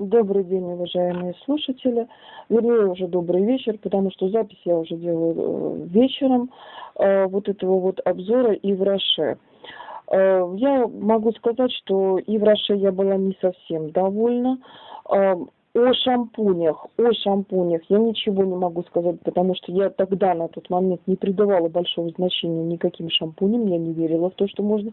Добрый день, уважаемые слушатели. Вернее, уже добрый вечер, потому что запись я уже делаю э, вечером э, вот этого вот обзора и в Роше. Э, я могу сказать, что и в Роше я была не совсем довольна. О шампунях, о шампунях я ничего не могу сказать, потому что я тогда на тот момент не придавала большого значения никаким шампуням, я не верила в то, что можно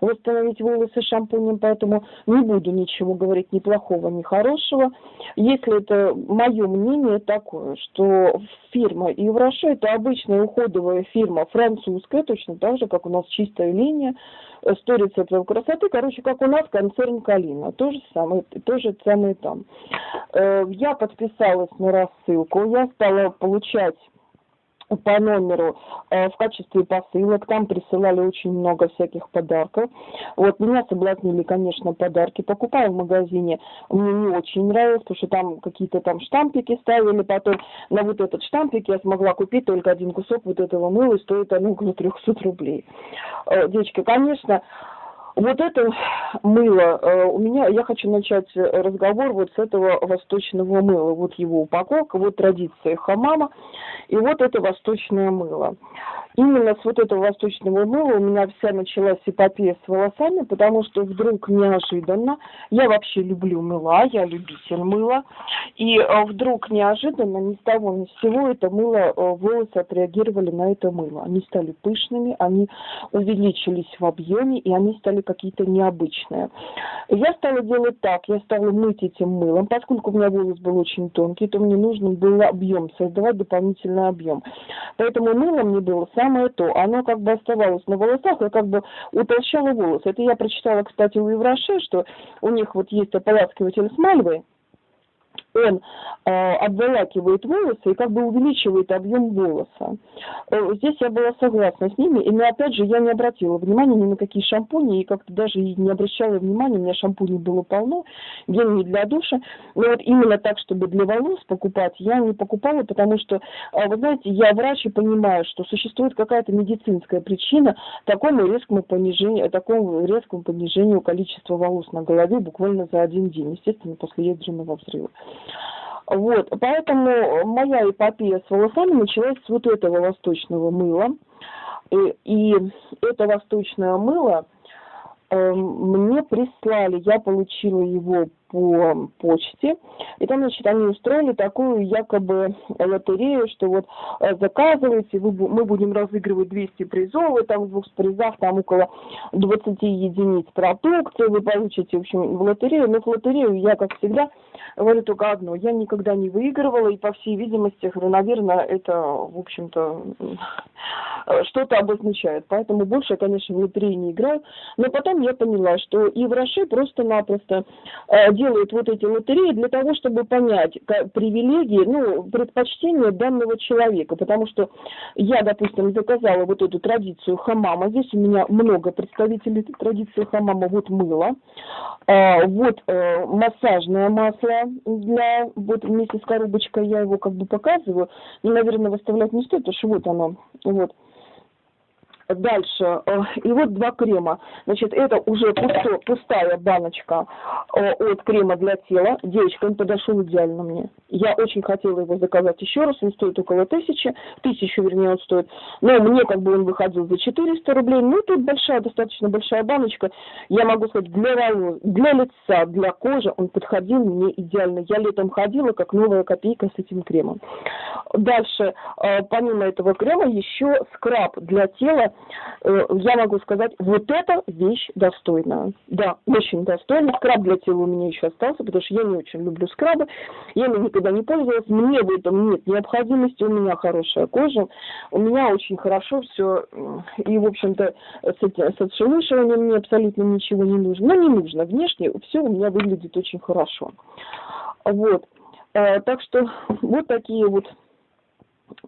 восстановить волосы шампунем, поэтому не буду ничего говорить ни плохого, ни хорошего. Если это мое мнение такое, что фирма Евроше это обычная уходовая фирма французская, точно так же, как у нас чистая линия, сто рецептов красоты, короче, как у нас концерн Калина, то же самое, то же самое там. Э, я подписалась на рассылку, я стала получать по номеру э, в качестве посылок. Там присылали очень много всяких подарков. Вот меня соблазнили, конечно, подарки. Покупаю в магазине. Мне не очень нравилось, потому что там какие-то там штампики ставили. Потом на вот этот штампик я смогла купить только один кусок вот этого мыла, и стоит оно около 300 рублей. Э, девочки, конечно, вот это мыло, э, у меня, я хочу начать разговор вот с этого восточного мыла. Вот его упаковка, вот традиция хамама, и вот это восточное мыло. Именно с вот этого восточного мыла у меня вся началась эпопея с волосами, потому что вдруг неожиданно, я вообще люблю мыла, я любитель мыла, и э, вдруг неожиданно, ни с того ни с сего, это мыло, э, волосы отреагировали на это мыло. Они стали пышными, они увеличились в объеме, и они стали какие-то необычные. Я стала делать так, я стала мыть этим мылом, поскольку у меня волос был очень тонкий, то мне нужно было объем, создавать дополнительный объем. Поэтому мыло мне было самое то. Оно как бы оставалось на волосах и как бы утолщало волосы. Это я прочитала, кстати, у Евроше, что у них вот есть ополаскиватель с мальвой, он э, обволакивает волосы и как бы увеличивает объем волоса. Э, здесь я была согласна с ними, и но опять же я не обратила внимания ни на какие шампуни, и как-то даже не обращала внимания, у меня шампуней было полно, гель для душа, но вот именно так, чтобы для волос покупать, я не покупала, потому что, э, вы знаете, я врач и понимаю, что существует какая-то медицинская причина такому резкому понижению, такому резкому понижению количества волос на голове буквально за один день, естественно, после ядерного взрыва. Вот, поэтому моя эпопея с волосами началась с вот этого восточного мыла. И, и это восточное мыло э, мне прислали, я получила его по почте, и там, значит, они устроили такую якобы лотерею, что вот э, заказывайте, вы, мы будем разыгрывать 200 призов, и там в двух призах там около 20 единиц продукции вы получите, в общем, в лотерею, но в лотерею я, как всегда, говорю только одно, я никогда не выигрывала, и по всей видимости, наверное, это, в общем-то, что-то обозначает, поэтому больше конечно, в лотерею не играю, но потом я поняла, что и в Роше просто-напросто э, делают вот эти лотереи для того, чтобы понять привилегии, ну, предпочтения данного человека. Потому что я, допустим, заказала вот эту традицию хамама. Здесь у меня много представителей традиции хамама. Вот мыло, а, вот а, массажное масло для, вот вместе с коробочкой я его как бы показываю. Но, наверное, выставлять не стоит, потому что вот оно, вот. Дальше, э, и вот два крема. Значит, это уже пусто, пустая баночка э, от крема для тела. Девочка, он подошел идеально мне. Я очень хотела его заказать еще раз, он стоит около тысячи, тысячу, вернее, он стоит. Но мне как бы он выходил за 400 рублей. Ну, тут большая, достаточно большая баночка. Я могу сказать, для для лица, для кожи он подходил мне идеально. Я летом ходила, как новая копейка с этим кремом. Дальше, э, помимо этого крема, еще скраб для тела Э, я могу сказать, вот эта вещь достойная. Да, очень достойная. Скраб для тела у меня еще остался, потому что я не очень люблю скрабы. Я им никогда не пользовалась. Мне в этом нет необходимости. У меня хорошая кожа. У меня очень хорошо все. И, в общем-то, с, с отшелушиванием мне абсолютно ничего не нужно. Но не нужно. Внешне все у меня выглядит очень хорошо. Вот. Э, так что вот такие вот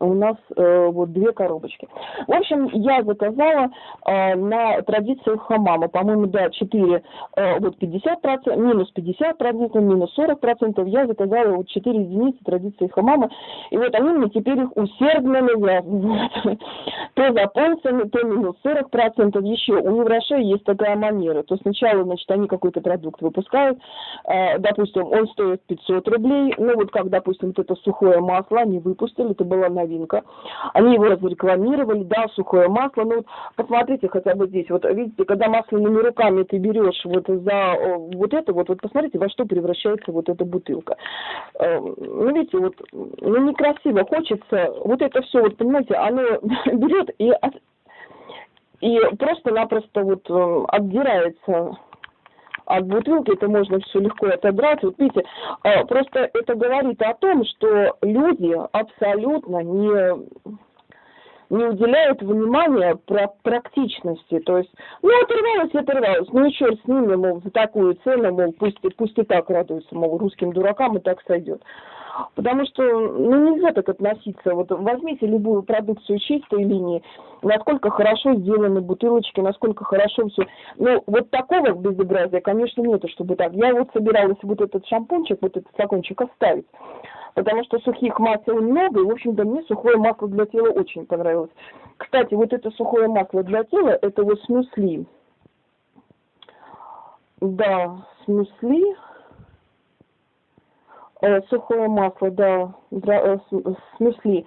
у нас э, вот две коробочки. В общем, я заказала э, на традицию хамама, по-моему, да, 4, э, вот 50%, минус 50%, минус 40%, я заказала вот 4 единицы традиции хамама, и вот они мне теперь их усердно навязывают. То за полцены, то минус 40%, еще у Евроше есть такая манера, то сначала, значит, они какой-то продукт выпускают, э, допустим, он стоит 500 рублей, ну вот как, допустим, вот это сухое масло они выпустили, это была новинка. Они его разрекламировали, да, сухое масло. Ну вот посмотрите хотя бы здесь. Вот видите, когда масляными руками ты берешь вот за вот это вот, вот посмотрите, во что превращается вот эта бутылка. Эм, ну видите, вот ну некрасиво, хочется вот это все, вот понимаете, оно берет и от, и просто-напросто вот э, отдирается от бутылки, это можно все легко отобрать. Вот видите, а, просто это говорит о том, что люди абсолютно не не уделяют внимания про практичности. То есть, ну, оторвалась, оторвалась. Ну, и черт с ними, мол, за такую цену, мол, пусть, пусть и так радуются, мол, русским дуракам и так сойдет. Потому что ну, нельзя так относиться. Вот возьмите любую продукцию чистой линии, насколько хорошо сделаны бутылочки, насколько хорошо все. Ну, вот такого безобразия, конечно, нету, чтобы так. Я вот собиралась вот этот шампунчик, вот этот флакончик оставить. Потому что сухих масел много, и, в общем-то, мне сухое масло для тела очень понравилось. Кстати, вот это сухое масло для тела, это вот смусли. Да, смусли. Э, сухое масло, да, э, с мюсли,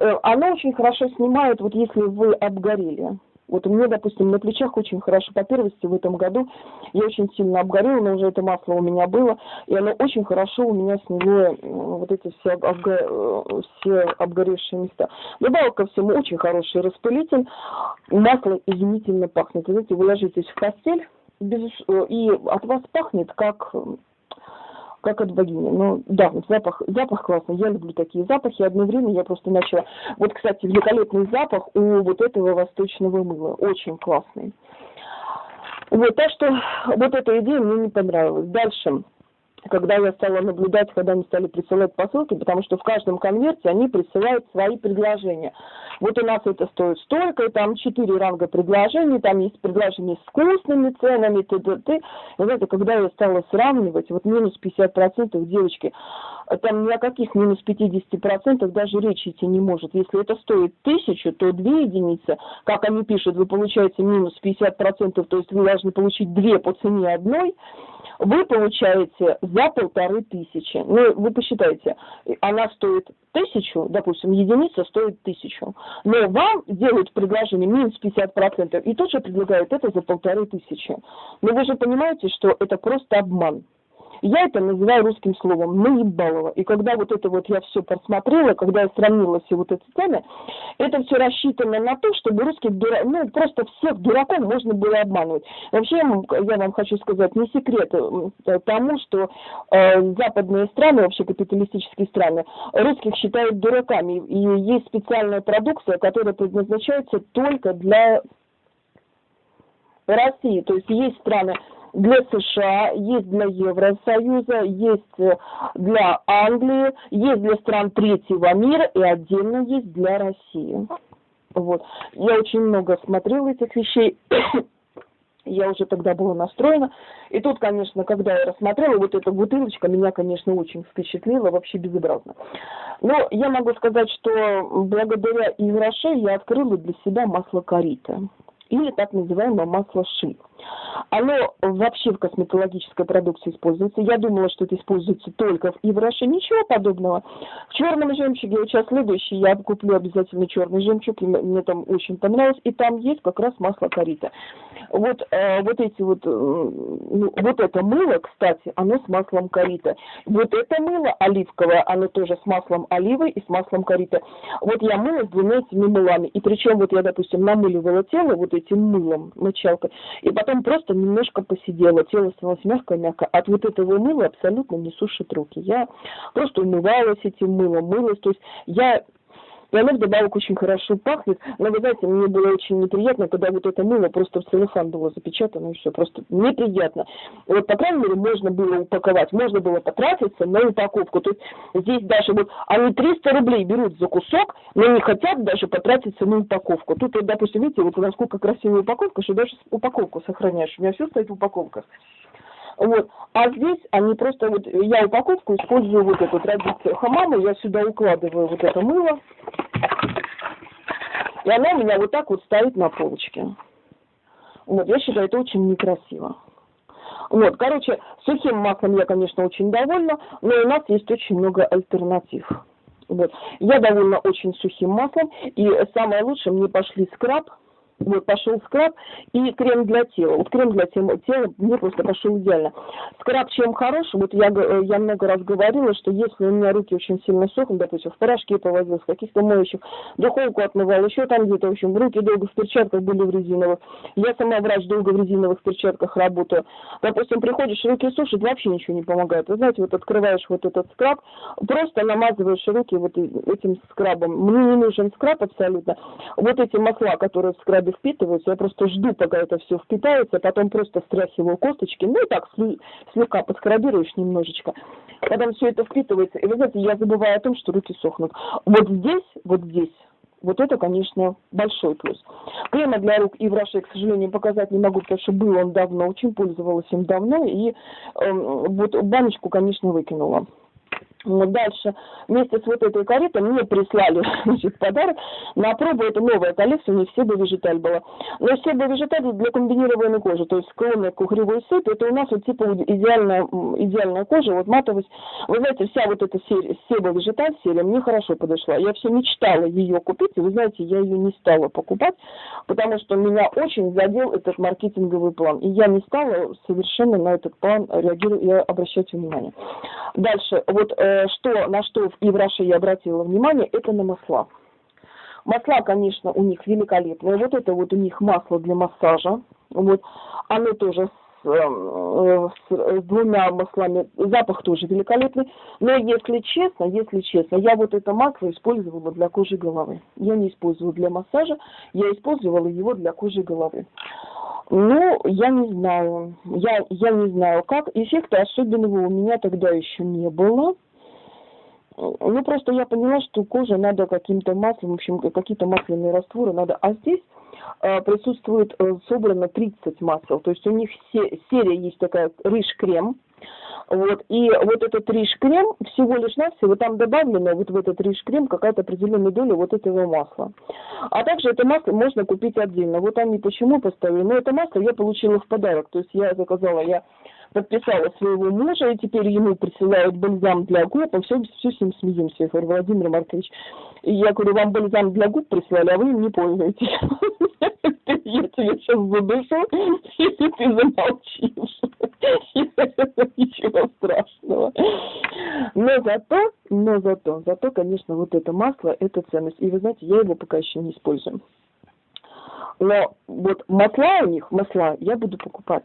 э, оно очень хорошо снимает, вот если вы обгорели. Вот у меня, допустим, на плечах очень хорошо по первости в этом году. Я очень сильно обгорела, но уже это масло у меня было. И оно очень хорошо у меня сняло вот эти все, обго... все обгоревшие места. Добавок ко всему очень хороший распылитель. Масло изумительно пахнет. Вы знаете, вы ложитесь в постель, без... и от вас пахнет как как от богини. Ну, да, запах, запах классный. Я люблю такие запахи. Одно время я просто начала... Вот, кстати, великолепный запах у вот этого восточного мыла. Очень классный. Вот, так что вот эта идея мне не понравилась. Дальше когда я стала наблюдать, когда они стали присылать посылки, потому что в каждом конверте они присылают свои предложения. Вот у нас это стоит столько, и там четыре ранга предложений, там есть предложения с вкусными ценами, т.д. знаете, когда я стала сравнивать, вот минус 50% девочки, там ни о каких минус 50% даже речи идти не может. Если это стоит тысячу, то две единицы, как они пишут, вы получаете минус 50%, то есть вы должны получить две по цене одной, вы получаете за полторы тысячи. Ну, вы посчитайте, она стоит тысячу, допустим, единица стоит тысячу, но вам делают предложение минус 50%, и тут же предлагают это за полторы тысячи. Но вы же понимаете, что это просто обман. Я это называю русским словом наебалово. И когда вот это вот я все просмотрела, когда я сравнила все вот эти цены, это все рассчитано на то, чтобы русских дураков, ну просто всех дураков можно было обманывать. Вообще я вам хочу сказать, не секрет э, тому, что э, западные страны, вообще капиталистические страны, русских считают дураками. И есть специальная продукция, которая предназначается только для России. То есть есть страны, для США, есть для Евросоюза, есть э, для Англии, есть для стран третьего мира и отдельно есть для России. Вот. Я очень много смотрела этих вещей. я уже тогда была настроена. И тут, конечно, когда я рассмотрела, вот эта бутылочка меня, конечно, очень впечатлила, вообще безобразно. Но я могу сказать, что благодаря Ивраше я открыла для себя масло корита или так называемое масло ши. Оно вообще в косметологической продукции используется. Я думала, что это используется только в Ивраше. Ничего подобного. В черном жемчуге, вот сейчас следующий, я куплю обязательно черный жемчуг, мне там очень понравилось. И там есть как раз масло корита. Вот, э, вот эти вот, э, ну, вот это мыло, кстати, оно с маслом корита. Вот это мыло оливковое, оно тоже с маслом оливы и с маслом корита. Вот я мыла с двумя этими мылами. И причем вот я, допустим, намыливала тело вот этим мылом, мочалкой. И потом потом просто немножко посидела, тело становилось мягкое-мягкое. От вот этого мыла абсолютно не сушит руки. Я просто умывалась этим мылом, мылась. То есть я и оно вдобавок очень хорошо пахнет. Но, вы знаете, мне было очень неприятно, когда вот это мыло просто в целлофан было запечатано, и все, просто неприятно. Вот, по крайней мере, можно было упаковать, можно было потратиться на упаковку. То есть здесь даже вот они 300 рублей берут за кусок, но не хотят даже потратиться на упаковку. Тут, вот, допустим, видите, вот насколько красивая упаковка, что даже упаковку сохраняешь. У меня все стоит в упаковках. Вот. А здесь они просто, вот я упаковку использую вот эту традицию хамама, я сюда укладываю вот это мыло, и она у меня вот так вот стоит на полочке. Вот, я считаю, это очень некрасиво. Вот, короче, сухим маслом я, конечно, очень довольна, но у нас есть очень много альтернатив. Вот. Я довольна очень сухим маслом, и самое лучшее мне пошли скраб, вот пошел скраб и крем для тела. Вот крем для тела, тела мне просто пошел идеально. Скраб чем хорош, вот я, я много раз говорила, что если у меня руки очень сильно сохнут, допустим, в порошке повозил, в каких-то моющих, духовку отмывал, еще там где-то, в общем, руки долго в перчатках были в резиновых. Я сама врач долго в резиновых перчатках работаю. Допустим, приходишь, руки сушить, вообще ничего не помогает. Вы знаете, вот открываешь вот этот скраб, просто намазываешь руки вот этим скрабом. Мне не нужен скраб абсолютно. Вот эти масла, которые в скрабе впитываются, я просто жду, пока это все впитается, потом просто стряхиваю косточки, ну и так слегка подскрабируешь немножечко. Потом все это впитывается, и вы знаете, я забываю о том, что руки сохнут. Вот здесь, вот здесь, вот это, конечно, большой плюс. Крема для рук и в Раше, к сожалению, показать не могу, потому что был он давно, очень пользовалась им давно, и э, вот баночку, конечно, выкинула. Дальше вместе с вот этой каретой мне прислали значит, подарок. На пробу это новая коллекция, у них Себа Вежиталь была. Но Себа Вежиталь для комбинированной кожи, то есть склонная к угревой сыпи, это у нас вот типа идеальная, идеальная кожа, вот матовость. Вы знаете, вся вот эта серия, Себа Вежиталь серия мне хорошо подошла. Я все мечтала ее купить, и вы знаете, я ее не стала покупать, потому что меня очень задел этот маркетинговый план. И я не стала совершенно на этот план реагировать и обращать внимание. Дальше, вот э, Э, что, на что и в Раше я обратила внимание, это на масла. Масла, конечно, у них великолепные. Вот это вот у них масло для массажа. Вот. Оно тоже с, э, с, с двумя маслами. Запах тоже великолепный. Но если честно, если честно, я вот это масло использовала для кожи головы. Я не использовала для массажа, я использовала его для кожи головы. Ну, я не знаю. Я, я не знаю, как. Эффекта особенного у меня тогда еще не было. Ну, просто я поняла, что коже надо каким-то маслом, в общем, какие-то масляные растворы надо. А здесь э, присутствует э, собрано 30 масел. То есть у них се- серия есть такая рыж-крем. Вот, и вот этот рыж-крем, всего лишь навсего, там добавлено вот в этот рыж-крем какая-то определенная доля вот этого масла. А также это масло можно купить отдельно. Вот они почему поставили. Но это масло я получила в подарок. То есть я заказала, я подписала своего мужа, и теперь ему присылают бальзам для губ, а все, все с ним смеемся. Я говорю, Владимир Маркович, и я говорю, вам бальзам для губ прислали, а вы им не пользуетесь. Я тебе сейчас задушу, если ты замолчишь. Ничего страшного. Но зато, но зато, зато, конечно, вот это масло, это ценность. И вы знаете, я его пока еще не использую. Но вот масла у них, масла, я буду покупать.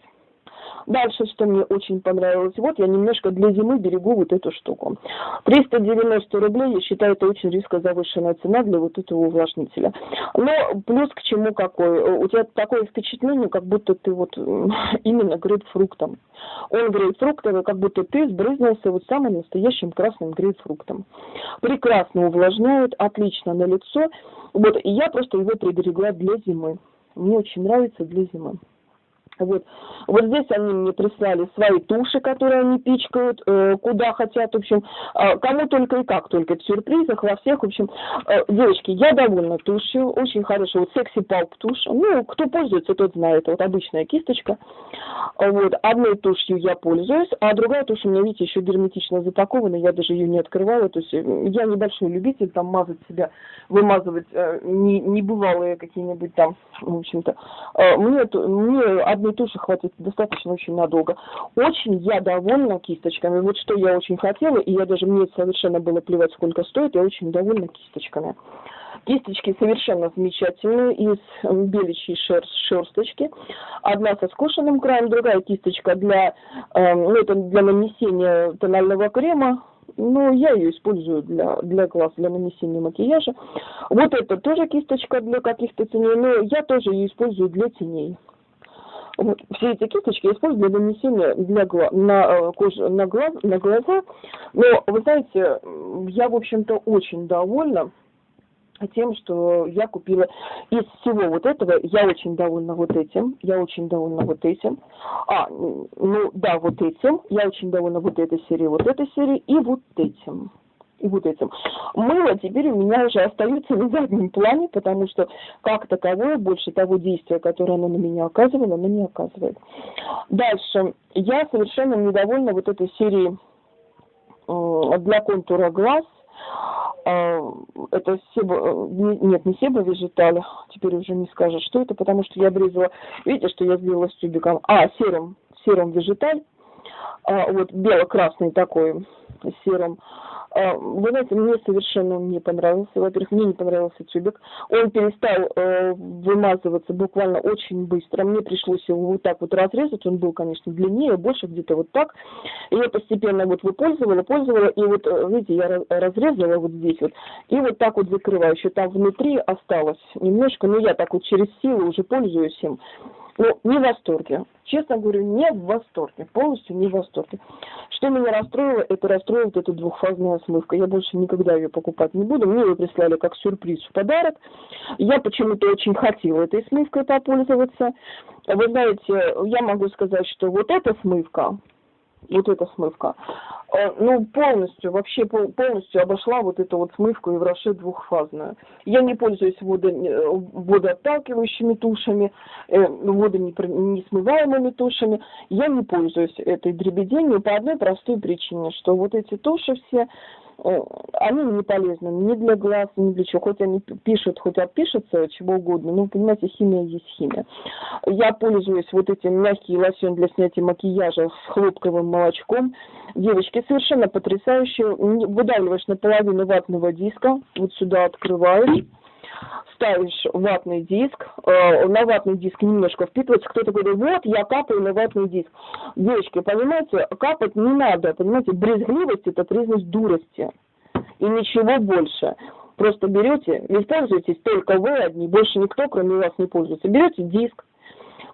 Дальше, что мне очень понравилось, вот я немножко для зимы берегу вот эту штуку. 390 рублей, я считаю, это очень резко завышенная цена для вот этого увлажнителя. Но плюс к чему какой? У тебя такое впечатление, как будто ты вот именно грейпфруктом. Он грейпфруктовый, как будто ты сбрызнулся вот самым настоящим красным грейпфруктом. Прекрасно увлажняет, отлично на лицо. Вот, и я просто его приберегла для зимы. Мне очень нравится для зимы. Вот. вот здесь они мне прислали свои туши, которые они пичкают, э, куда хотят, в общем, э, кому только и как только, в сюрпризах, во всех, в общем. Э, девочки, я довольна тушью, очень хорошая, вот секси палп тушь, ну, кто пользуется, тот знает, вот обычная кисточка, вот, одной тушью я пользуюсь, а другая тушь у меня, видите, еще герметично запакована, я даже ее не открывала, то есть э, я небольшой любитель там мазать себя, вымазывать э, не, небывалые какие-нибудь там, в общем-то, э, мне, мне одной туши хватит достаточно очень надолго. Очень я довольна кисточками. Вот что я очень хотела, и я даже мне совершенно было плевать, сколько стоит, я очень довольна кисточками. Кисточки совершенно замечательные, из беличьей шерст, шерсточки. Одна со скошенным краем, другая кисточка для, э, ну, это для нанесения тонального крема, но я ее использую для, для глаз, для нанесения макияжа. Вот это тоже кисточка для каких-то теней, но я тоже ее использую для теней. Все эти кисточки я использую для нанесения для гла на э, кожу, на, глаз, на глаза. Но, вы знаете, я, в общем-то, очень довольна тем, что я купила из всего вот этого, я очень довольна вот этим, я очень довольна вот этим. А, ну да, вот этим, я очень довольна вот этой серией, вот этой серией и вот этим и вот этим. Мыло теперь у меня уже остается на заднем плане, потому что как таковое больше того действия, которое оно на меня оказывало, оно не оказывает. Дальше. Я совершенно недовольна вот этой серией для контура глаз. А, это себо, нет, не себо вежиталь, теперь уже не скажешь, что это, потому что я обрезала, видите, что я сделала с тюбиком, а, серым, серым вежиталь, а, вот бело-красный такой, серым, вы знаете, мне совершенно не понравился. Во-первых, мне не понравился тюбик. Он перестал э, вымазываться буквально очень быстро. Мне пришлось его вот так вот разрезать. Он был, конечно, длиннее, больше где-то вот так. И я постепенно вот выпользовала, пользовала. И вот, э, видите, я разрезала вот здесь вот. И вот так вот закрываю. Еще там внутри осталось немножко. Но я так вот через силу уже пользуюсь им. Ну, не в восторге. Честно говорю, не в восторге. Полностью не в восторге. Что меня расстроило, это расстроила вот эта двухфазная смывка. Я больше никогда ее покупать не буду. Мне ее прислали как сюрприз в подарок. Я почему-то очень хотела этой смывкой попользоваться. Вы знаете, я могу сказать, что вот эта смывка, вот эта смывка, э, ну, полностью, вообще полностью обошла вот эту вот смывку и Евроше двухфазную. Я не пользуюсь водо, э, водоотталкивающими тушами, э, водонесмываемыми тушами. Я не пользуюсь этой дребеденью по одной простой причине, что вот эти туши все, они не полезны ни для глаз, ни для чего. Хоть они пишут, хоть отпишутся, чего угодно. Ну, понимаете, химия есть химия. Я пользуюсь вот этим мягкий лосьон для снятия макияжа с хлопковым молочком. Девочки, совершенно потрясающие. Выдавливаешь наполовину ватного диска, вот сюда открываешь ставишь ватный диск, э, на ватный диск немножко впитывается, кто-то говорит, вот, я капаю на ватный диск. Девочки, понимаете, капать не надо, понимаете, брезгливость – это признак дурости, и ничего больше. Просто берете, не пользуетесь только вы одни, больше никто, кроме вас, не пользуется. Берете диск,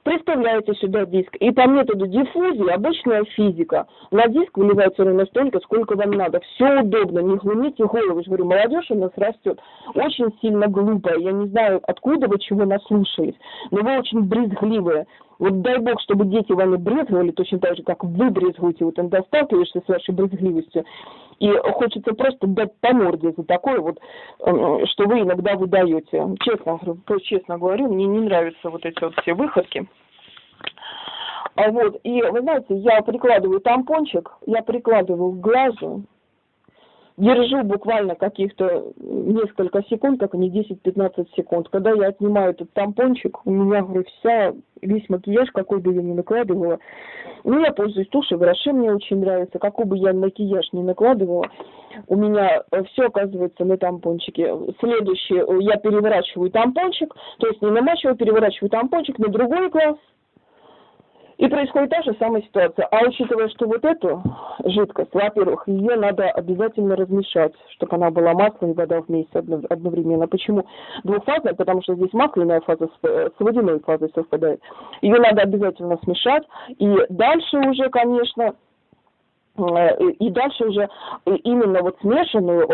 Представляете сюда диск. И по методу диффузии, обычная физика, на диск выливается ровно столько, сколько вам надо. Все удобно, не глумите голову. Я говорю, молодежь у нас растет очень сильно глупая. Я не знаю, откуда вы чего наслушались, но вы очень брезгливые. Вот дай бог, чтобы дети вами брезговали точно так же, как вы брезгуете. Вот он досталкиваешься с вашей брезгливостью. И хочется просто дать по морде за такое вот, эм, что вы иногда выдаете. Честно, честно говорю, мне не нравятся вот эти вот все выходки. А вот, и вы знаете, я прикладываю тампончик, я прикладываю к глазу, держу буквально каких-то несколько секунд, как не 10-15 секунд. Когда я отнимаю этот тампончик, у меня, говорю, вся, весь макияж, какой бы я ни накладывала, ну, я пользуюсь тушью, гроши мне очень нравится, какой бы я макияж ни накладывала, у меня все оказывается на тампончике. Следующее, я переворачиваю тампончик, то есть не намачиваю, переворачиваю тампончик на другой глаз, и происходит та же самая ситуация. А учитывая, что вот эту жидкость, во-первых, ее надо обязательно размешать, чтобы она была масло и вода вместе одновременно. Почему двухфазная? Потому что здесь масляная фаза с водяной фазой совпадает. Ее надо обязательно смешать. И дальше уже, конечно, и дальше уже э, именно вот смешанную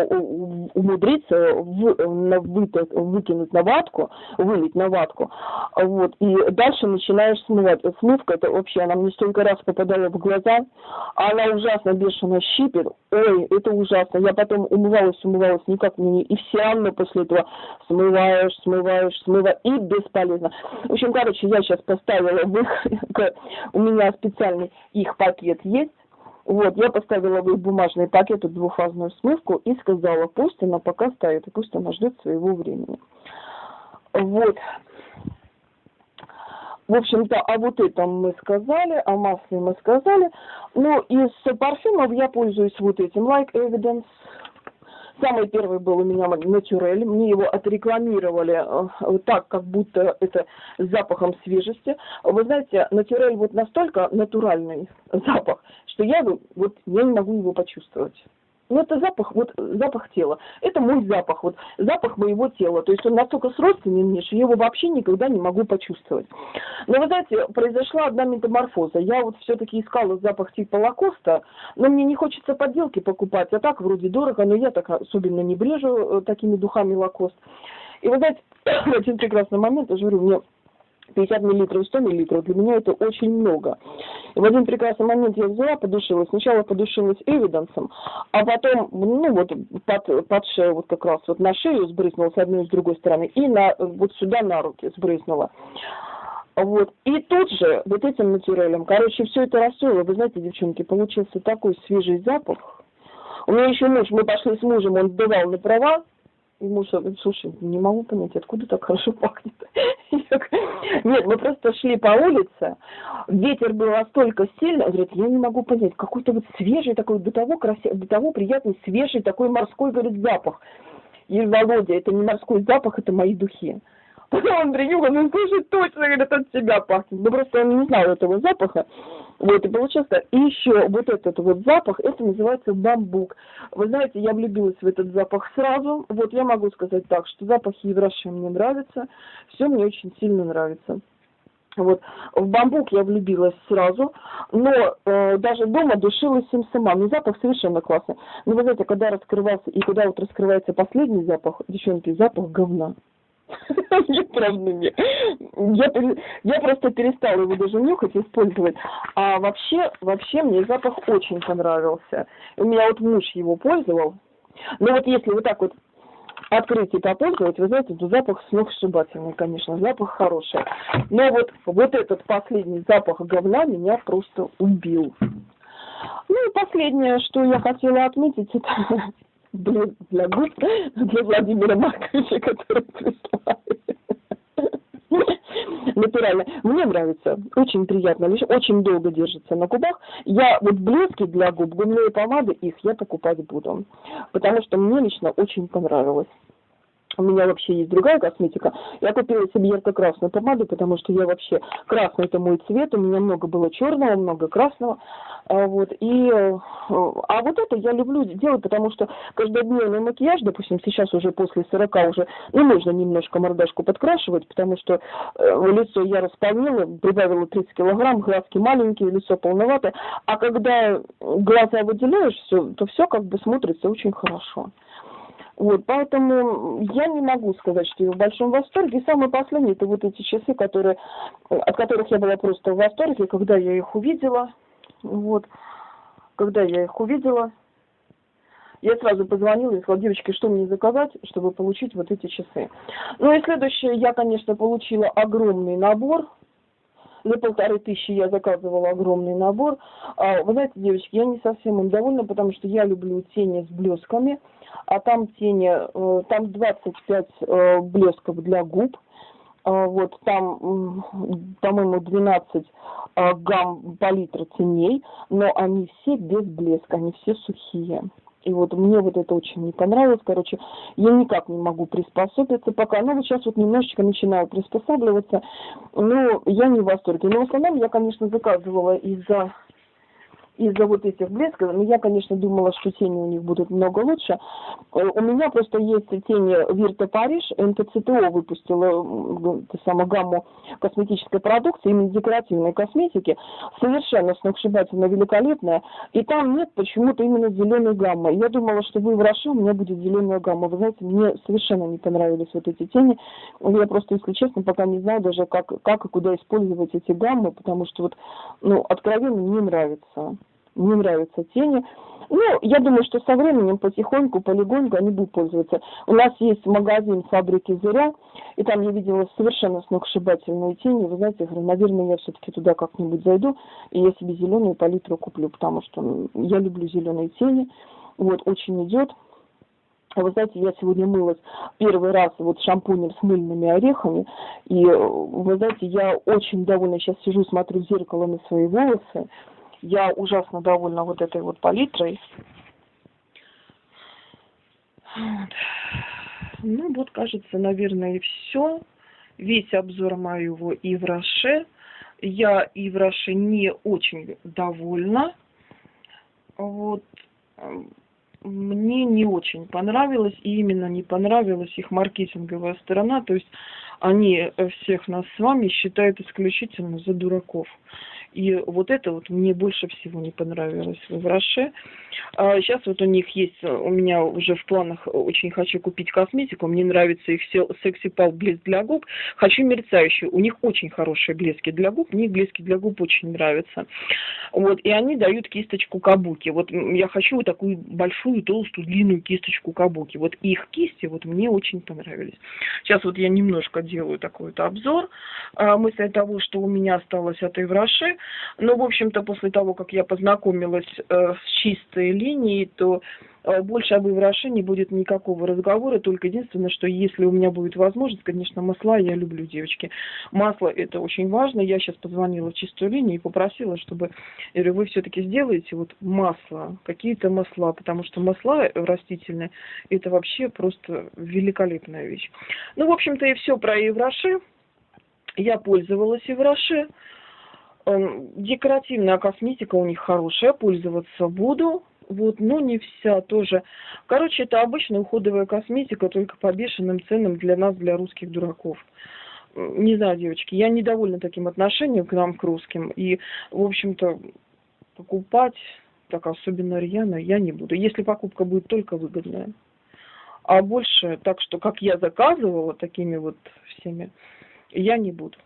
умудриться вы, выкинуть на ватку, вылить на ватку, вот, и дальше начинаешь смывать. Смывка, это вообще, она мне столько раз попадала в глаза, она ужасно бешено щипит, ой, это ужасно, я потом умывалась, умывалась, никак мне не, и все равно после этого смываешь, смываешь, смываешь, и бесполезно. В общем, короче, я сейчас поставила у меня специальный их пакет есть, вот, я поставила в бумажный пакет двухфазную смывку и сказала, пусть она пока стоит, пусть она ждет своего времени. Вот. В общем-то, а вот этом мы сказали, о масле мы сказали. Ну, из парфюмов я пользуюсь вот этим, Like Evidence. Самый первый был у меня натюрель. Мне его отрекламировали э, так, как будто это с запахом свежести. Вы знаете, натюрель вот настолько натуральный запах, что я вот я не могу его почувствовать. Ну, это запах, вот запах тела. Это мой запах, вот запах моего тела. То есть он настолько сродственный мне, что я его вообще никогда не могу почувствовать. Но вы знаете, произошла одна метаморфоза. Я вот все-таки искала запах типа Лакоста, но мне не хочется подделки покупать, а так вроде дорого, но я так особенно не брежу э, такими духами Лакост. И вы знаете, в один прекрасный момент, я же говорю, мне 50 миллилитров, 100 миллилитров, для меня это очень много. И в один прекрасный момент я взяла, подушилась. Сначала подушилась эвиденсом, а потом, ну вот, под, под шею, вот как раз вот на шею сбрызнула с одной и с другой стороны, и на, вот сюда на руки сбрызнула. Вот. И тут же вот этим натюрелем, короче, все это расстроило. Вы знаете, девчонки, получился такой свежий запах. У меня еще муж, мы пошли с мужем, он сдавал на права, и муж говорит, слушай, не могу понять, откуда так хорошо пахнет. Нет, мы просто шли по улице, ветер был настолько сильный, он говорит, я не могу понять, какой-то вот свежий такой, того, красивый, того приятный, свежий такой морской, говорит, запах. И Володя, это не морской запах, это мои духи. Он принюхал, ну слушай, точно, говорит, от себя пахнет. Ну просто он не знал этого запаха. Вот, и получился. И еще вот этот вот запах, это называется бамбук. Вы знаете, я влюбилась в этот запах сразу. Вот я могу сказать так, что запахи Евраши мне нравятся. Все мне очень сильно нравится. Вот. В бамбук я влюбилась сразу, но э, даже дома душилась им сама. Но запах совершенно классный. Но вы знаете, когда раскрывался, и когда вот раскрывается последний запах, девчонки, запах говна. Правда, нет. Я, я просто перестала его даже нюхать, использовать. А вообще, вообще мне запах очень понравился. У меня вот муж его пользовал. Но вот если вот так вот открыть и попользовать, вы знаете, то запах сногсшибательный, конечно, запах хороший. Но вот, вот этот последний запах говна меня просто убил. Ну и последнее, что я хотела отметить, это блин, для губ, для Владимира Марковича, который прислали. Натурально. Мне нравится. Очень приятно. Лишь очень долго держится на губах. Я вот блески для губ, губные помады, их я покупать буду. Потому что мне лично очень понравилось у меня вообще есть другая косметика. Я купила себе ярко-красную помаду, потому что я вообще красный это мой цвет, у меня много было черного, много красного. А, вот, и, э, а вот это я люблю делать, потому что каждодневный макияж, допустим, сейчас уже после 40 уже не нужно немножко мордашку подкрашивать, потому что э, лицо я располнила, прибавила 30 килограмм, глазки маленькие, лицо полноватое, а когда глаза выделяешь, все, то все как бы смотрится очень хорошо. Вот, поэтому я не могу сказать, что я в большом восторге. И самое последнее, это вот эти часы, которые, от которых я была просто в восторге, когда я их увидела. Вот, когда я их увидела, я сразу позвонила и сказала, девочки, что мне заказать, чтобы получить вот эти часы. Ну и следующее, я, конечно, получила огромный набор. За полторы тысячи я заказывала огромный набор. А, вы знаете, девочки, я не совсем им довольна, потому что я люблю тени с блесками а там тени, э, там 25 э, блесков для губ, э, вот там, по-моему, 12 гамм палитра теней, но они все без блеска, они все сухие. И вот мне вот это очень не понравилось. Короче, я никак не могу приспособиться пока. Ну, вот сейчас вот немножечко начинаю приспосабливаться. Но я не в восторге. Но в основном я, конечно, заказывала из-за из-за вот этих блесков, ну, я, конечно, думала, что тени у них будут много лучше. Э, у меня просто есть тени Вирта Париж, НТЦТО выпустила ту самую гамму косметической продукции, именно декоративной косметики, совершенно сногсшибательно великолепная, и там нет почему-то именно зеленой гаммы. Я думала, что вы в Роше, у меня будет зеленая гамма. Вы знаете, мне совершенно не понравились вот эти тени. Я просто, если честно, пока не знаю даже, как, как и куда использовать эти гаммы, потому что вот, ну, откровенно не нравится не нравятся тени. Ну, я думаю, что со временем потихоньку, полигоньку они будут пользоваться. У нас есть магазин фабрики «Зыря», и там я видела совершенно сногсшибательные тени. Вы знаете, я говорю, наверное, я все-таки туда как-нибудь зайду, и я себе зеленую палитру куплю, потому что я люблю зеленые тени. Вот, очень идет. Вы знаете, я сегодня мылась первый раз вот шампунем с мыльными орехами, и вы знаете, я очень довольна. Сейчас сижу, смотрю в зеркало на свои волосы, я ужасно довольна вот этой вот палитрой. Вот. Ну вот, кажется, наверное, и все. Весь обзор моего Ивраше. Я Ивраше не очень довольна. Вот. мне не очень понравилось, и именно не понравилась их маркетинговая сторона, то есть они всех нас с вами считают исключительно за дураков. И вот это вот мне больше всего не понравилось в Роше. А сейчас вот у них есть, у меня уже в планах очень хочу купить косметику. Мне нравится их секси пал блеск для губ. Хочу мерцающую. У них очень хорошие блески для губ. Мне блески для губ очень нравятся. Вот, и они дают кисточку кабуки. Вот я хочу вот такую большую, толстую, длинную кисточку кабуки. Вот их кисти вот мне очень понравились. Сейчас вот я немножко делаю такой вот обзор. А, мысль того, что у меня осталось от Эвраши. Но, в общем-то, после того, как я познакомилась э, с чистой линией, то больше об Ивраше не будет никакого разговора, только единственное, что если у меня будет возможность, конечно, масла я люблю, девочки. Масло это очень важно. Я сейчас позвонила в чистую линию и попросила, чтобы, я говорю, вы все-таки сделаете вот масло, какие-то масла, потому что масла растительные, это вообще просто великолепная вещь. Ну, в общем-то, и все про Евраши. Я пользовалась Евраши. Эм, декоративная косметика у них хорошая, пользоваться буду. Вот, но не вся тоже. Короче, это обычная уходовая косметика, только по бешеным ценам для нас, для русских дураков. Не знаю, девочки, я недовольна таким отношением к нам, к русским. И, в общем-то, покупать, так особенно рьяно, я не буду. Если покупка будет только выгодная. А больше, так что, как я заказывала такими вот всеми, я не буду.